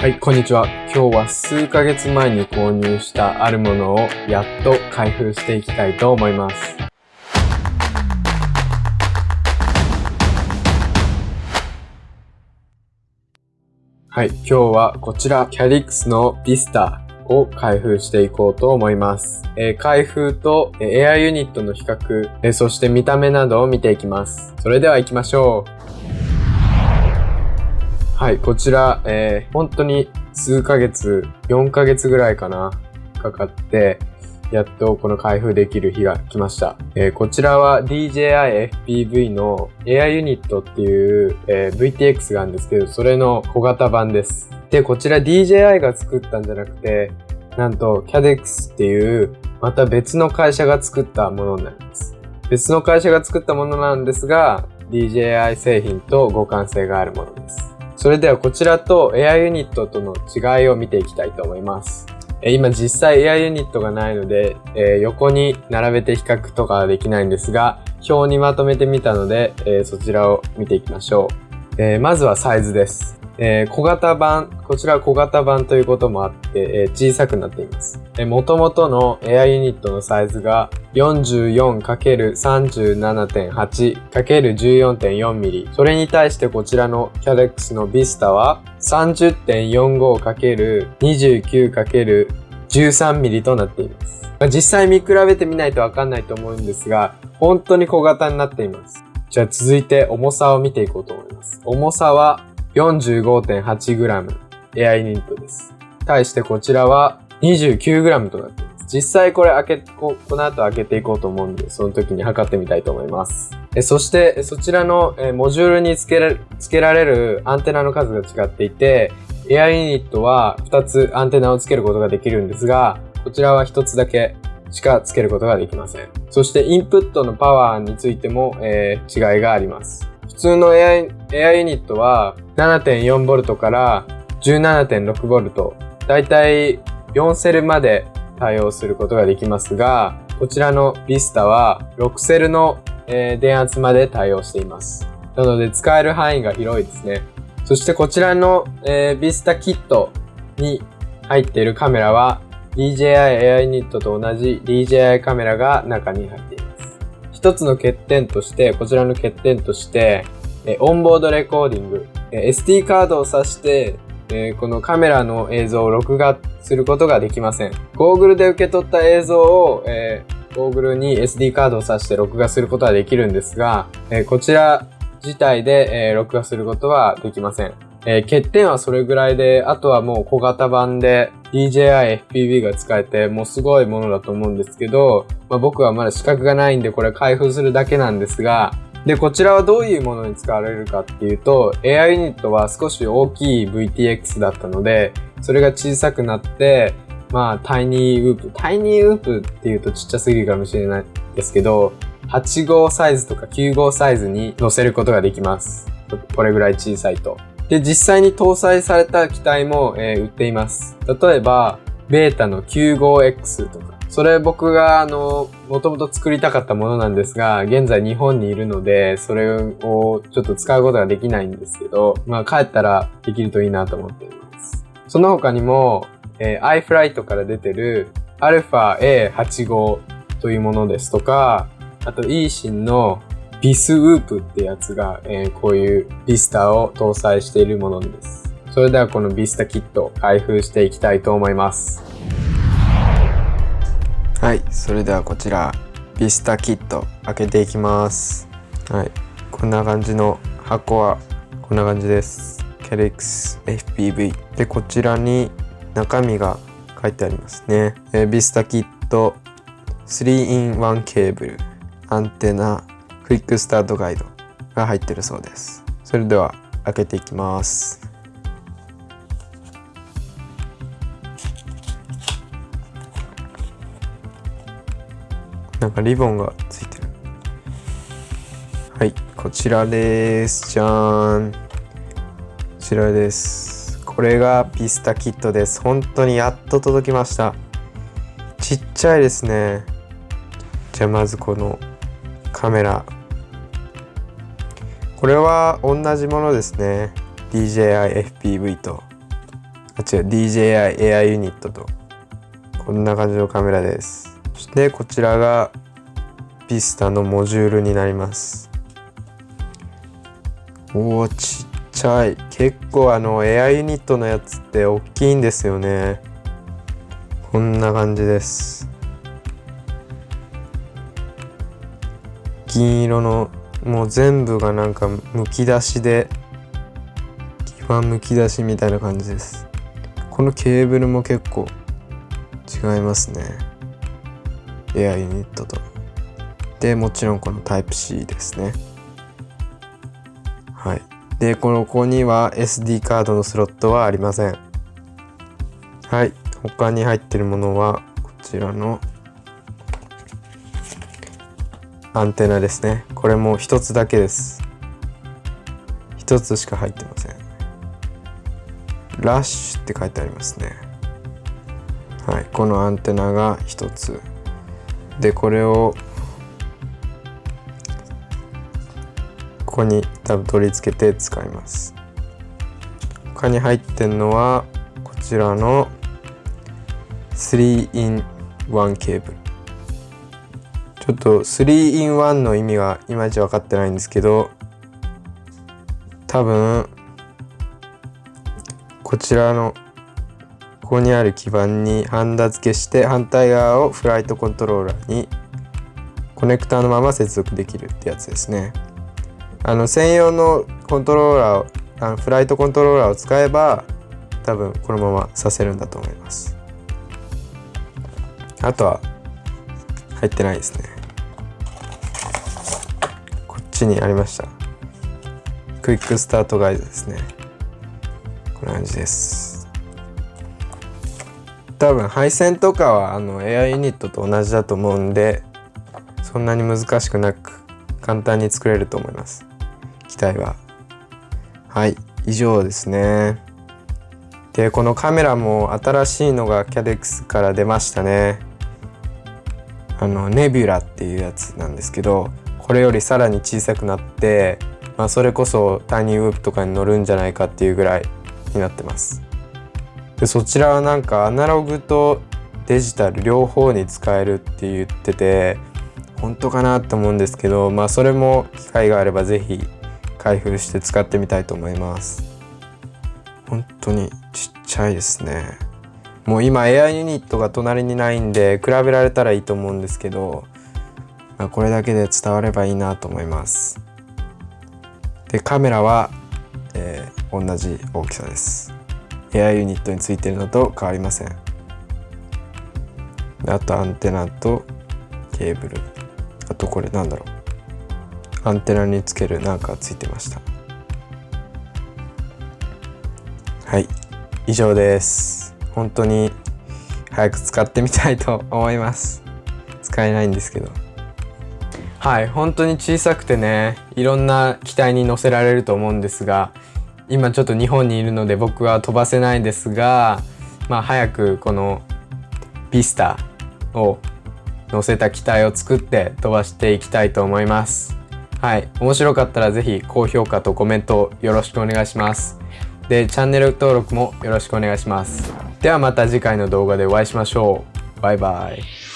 はい、こんにちは。今日は数ヶ月前に購入したあるものをやっと開封していきたいと思います。はい、今日はこちら、キャリックスのビスタを開封していこうと思います。えー、開封と、えー、エアユニットの比較、えー、そして見た目などを見ていきます。それでは行きましょう。はい、こちら、えー、本当に数ヶ月、4ヶ月ぐらいかな、かかって、やっとこの開封できる日が来ました。えー、こちらは DJI FPV の Air Unit っていう、えー、VTX があるんですけど、それの小型版です。で、こちら DJI が作ったんじゃなくて、なんと CADEX っていうまた別の会社が作ったものになります。別の会社が作ったものなんですが、DJI 製品と互換性があるものです。それではこちらと AI ユニットとの違いを見ていきたいと思います。今実際 AI ユニットがないので、え横に並べて比較とかはできないんですが、表にまとめてみたので、えそちらを見ていきましょう。えまずはサイズです。えー、小型版、こちらは小型版ということもあって、えー、小さくなっています。えー、元々のエアユニットのサイズが 44×37.8×14.4mm。それに対してこちらの CADEX の Vista は 30.45×29×13mm となっています。まあ、実際見比べてみないとわかんないと思うんですが、本当に小型になっています。じゃあ続いて重さを見ていこうと思います。重さは 45.8g エアイニットです。対してこちらは 29g となっています。実際これ開け、ここの後開けていこうと思うんで、その時に測ってみたいと思います。えそして、そちらのえモジュールに付けられ付けられるアンテナの数が違っていて、エアユニットは2つアンテナを付けることができるんですが、こちらは1つだけしか付けることができません。そしてインプットのパワーについても、えー、違いがあります。普通のエアエアユニットは 7.4V から 17.6V、だいたい4セルまで対応することができますが、こちらのビスタは6セルの、電圧まで対応しています。なので使える範囲が広いですね。そしてこちらの、えー、ビスタキットに入っているカメラは DJI Air Unit と同じ DJI カメラが中に入っています。一つの欠点として、こちらの欠点として、えオンボードレコーディング、え SD カードを挿して、えこのカメラの映像を録画することができません。ゴーグルで受け取った映像を、えー、ゴーグルに SD カードを挿して録画することはできるんですが、えこちら自体で、え録画することはできません。え欠点はそれぐらいで、あとはもう小型版で DJI FPV が使えて、もうすごいものだと思うんですけど、まあ、僕はまだ資格がないんでこれ開封するだけなんですが、で、こちらはどういうものに使われるかっていうと、AI ユニットは少し大きい VTX だったので、それが小さくなって、まあ、タイニーウープ。タイニーウープっていうとちっちゃすぎるかもしれないですけど、8号サイズとか9号サイズに載せることができます。これぐらい小さいと。で、実際に搭載された機体も、えー、売っています。例えば、ベータの 95X とか、それ僕があの、もともと作りたかったものなんですが、現在日本にいるので、それをちょっと使うことができないんですけど、まあ帰ったらできるといいなと思っています。その他にも、えー、iFlight から出てる αA85 というものですとか、あと eSIN のビスウープってやつが、えー、こういうビスタを搭載しているものです。それではこのビスタキット開封していきたいと思います。はいそれではこちらビスタキット開けていきます。はいこんな感じの箱はこんな感じです。ケレックス FPV でこちらに中身が書いてありますね、えー、ビスタキット 3in1 ケーブル。アンテナクイックスタートガイドが入ってるそうです。それでは開けていきます。なんかリボンがついてる。はいこちらです。じゃーん。こちらです。これがピスタキットです。本当にやっと届きました。ちっちゃいですね。じゃあまずこのカメラ。これは同じものですね。DJI FPV と。あ、違う、DJI エアユニットと、こんな感じのカメラです。そしてこちらが、ビスタのモジュールになります。おー、ちっちゃい。結構あの、エアユニットのやつって大きいんですよね。こんな感じです。銀色のもう全部がなんかむき出しで基盤むき出しみたいな感じですこのケーブルも結構違いますねエアユニットと。でもちろんこのタイプ C ですね。はい。でこのここには SD カードのスロットはありません。はい。他に入ってるものはこちらのアンテナですね。これも一つだけです。一つしか入ってません。ラッシュって書いてありますね。はい。このアンテナが一つ。でこれをここに多分取り付けて使います。他に入ってんのはこちらの 3in1 ケーブル。ちょっと 3in1 の意味がいまいち分かってないんですけど多分こちらのここにある基板にハンダ付けして反対側をフライトコントローラーにコネクターのまま接続できるってやつですね。あの専用のコントローラーをあのフライトコントローラーを使えば多分このままさせるんだと思います。あとは入ってないですね。こっちにありました。クイックスタートガイドですね。こんな感じです。多分配線とかはあのエアユニットと同じだと思うんでそんなに難しくなく簡単に作れると思います。機体は。はい以上ですね。でこのカメラも新しいのがキャデックスから出ましたね。あのネビュラっていうやつなんですけどこれよりさらに小さくなって、まあ、それこそタイニーウープとかに乗るんじゃないかっていうぐらいになってます。でそちらはなんかアナログとデジタル両方に使えるって言ってて本当かなと思うんですけどまあそれも機会があれば是非開封して使ってみたいと思います。本当にちっちゃいですね。もう今エアユニットが隣にないんで比べられたらいいと思うんですけどまあ、これだけで伝わればいいなと思います。でカメラは、えー、同じ大きさです。エアユニットについてるのと変わりません。あとアンテナとケーブル。あとこれなんだろう。アンテナにつけるなんかついてました。はい。以上です。本当に早く使ってみたいと思います。使えないんですけど。はい。本当に小さくてねいろんな機体に乗せられると思うんですが今ちょっと日本にいるので僕は飛ばせないんですがまあ早くこのビスタを乗せた機体を作って飛ばしていきたいと思います。はい。面白かったら是非高評価とコメントよろしくお願いします。でチャンネル登録もよろしくお願いします。ではまた次回の動画でお会いしましょう。バイバイ。